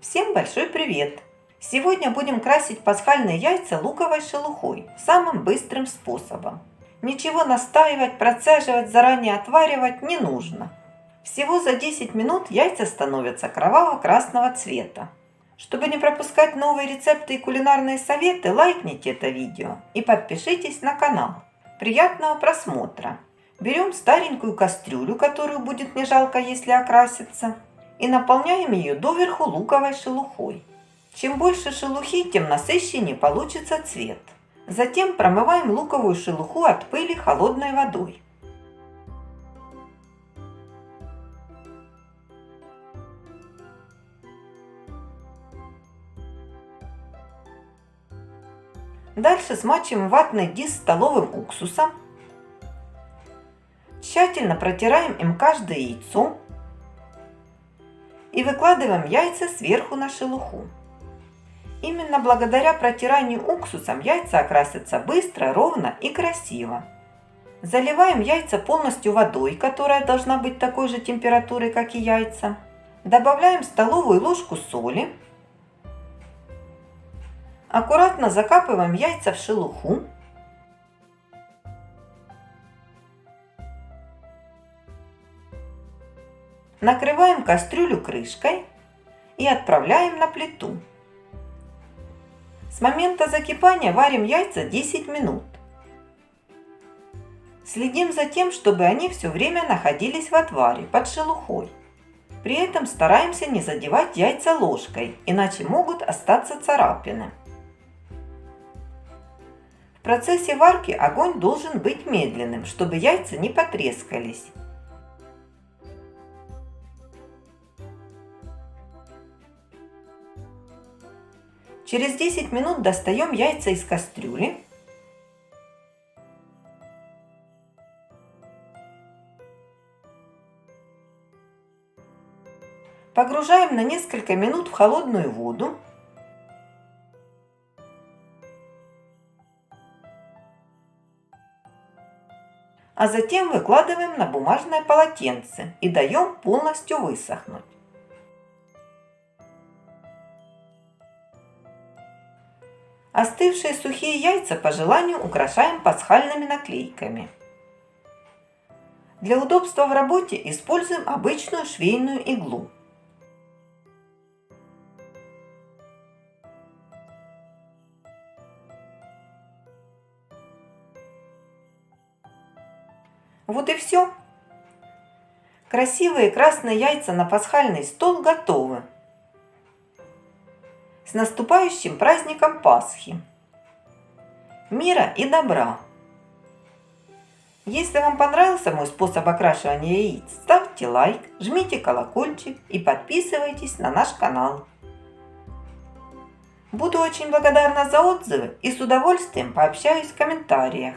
Всем большой привет! Сегодня будем красить пасхальные яйца луковой шелухой самым быстрым способом. Ничего настаивать, процеживать, заранее отваривать не нужно. Всего за 10 минут яйца становятся кроваво-красного цвета. Чтобы не пропускать новые рецепты и кулинарные советы, лайкните это видео и подпишитесь на канал. Приятного просмотра! Берем старенькую кастрюлю, которую будет не жалко, если окраситься, и наполняем ее доверху луковой шелухой. Чем больше шелухи, тем насыщеннее получится цвет. Затем промываем луковую шелуху от пыли холодной водой. Дальше смачиваем ватный диск столовым уксусом. Тщательно протираем им каждое яйцо и выкладываем яйца сверху на шелуху. Именно благодаря протиранию уксусом яйца окрасятся быстро, ровно и красиво. Заливаем яйца полностью водой, которая должна быть такой же температуры, как и яйца. Добавляем столовую ложку соли. Аккуратно закапываем яйца в шелуху. Накрываем кастрюлю крышкой и отправляем на плиту. С момента закипания варим яйца 10 минут. Следим за тем, чтобы они все время находились в отваре под шелухой. При этом стараемся не задевать яйца ложкой, иначе могут остаться царапины. В процессе варки огонь должен быть медленным, чтобы яйца не потрескались. Через 10 минут достаем яйца из кастрюли. Погружаем на несколько минут в холодную воду. А затем выкладываем на бумажное полотенце и даем полностью высохнуть. Остывшие сухие яйца по желанию украшаем пасхальными наклейками. Для удобства в работе используем обычную швейную иглу. Вот и все. Красивые красные яйца на пасхальный стол готовы. С наступающим праздником Пасхи! Мира и добра! Если вам понравился мой способ окрашивания яиц, ставьте лайк, жмите колокольчик и подписывайтесь на наш канал. Буду очень благодарна за отзывы и с удовольствием пообщаюсь в комментариях.